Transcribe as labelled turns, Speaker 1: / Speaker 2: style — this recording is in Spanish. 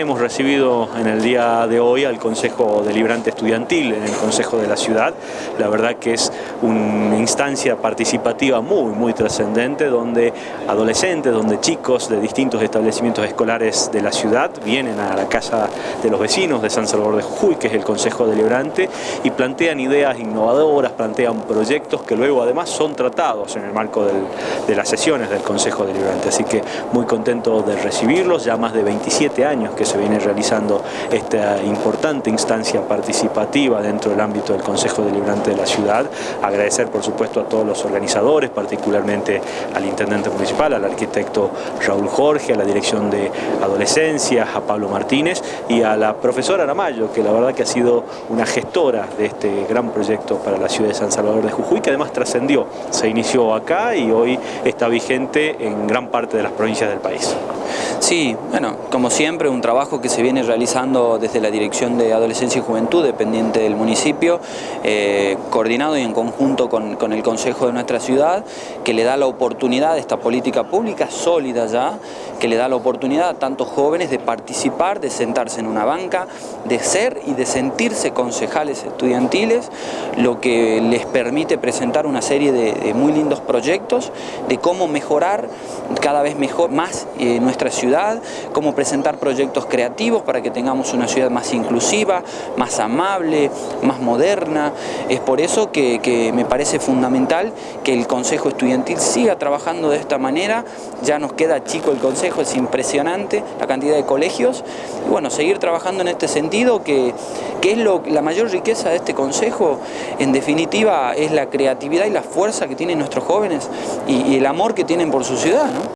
Speaker 1: Hemos recibido en el día de hoy al Consejo Deliberante Estudiantil en el Consejo de la Ciudad. La verdad que es una instancia participativa muy, muy trascendente donde adolescentes, donde chicos de distintos establecimientos escolares de la ciudad vienen a la casa de los vecinos de San Salvador de Jujuy, que es el Consejo Deliberante, y plantean ideas innovadoras, plantean proyectos que luego además son tratados en el marco de las sesiones del Consejo Deliberante. Así que muy contento de recibirlos, ya más de 27 años que se viene realizando esta importante instancia participativa dentro del ámbito del Consejo Deliberante de la ciudad. Agradecer por supuesto a todos los organizadores, particularmente al Intendente Municipal, al arquitecto Raúl Jorge, a la Dirección de Adolescencia, a Pablo Martínez y a la profesora Aramayo, que la verdad que ha sido una gestora de este gran proyecto para la ciudad de San Salvador de Jujuy, que además trascendió, se inició acá y hoy está vigente en gran parte de las provincias del país.
Speaker 2: Sí, bueno, como siempre un trabajo que se viene realizando desde la Dirección de Adolescencia y Juventud, dependiente del municipio, eh, coordinado y en conjunto con, el Consejo de nuestra ciudad, que le da la oportunidad esta política pública sólida ya, que le da la oportunidad a tantos jóvenes de participar, de sentarse en una banca, de ser y de sentirse concejales estudiantiles, lo que les permite presentar una serie de, muy lindos proyectos de cómo mejorar cada vez mejor, más eh, nuestra ciudad, cómo presentar creativos para que tengamos una ciudad más inclusiva, más amable, más moderna. Es por eso que, me parece fundamental que el Consejo Estudiantil siga trabajando de esta manera. Ya nos queda chico el Consejo, es impresionante la cantidad de colegios. Y bueno, seguir trabajando en este sentido que, que es lo, la mayor riqueza de este Consejo, en definitiva, es la creatividad y la fuerza que tienen nuestros jóvenes y, el amor que tienen por su ciudad.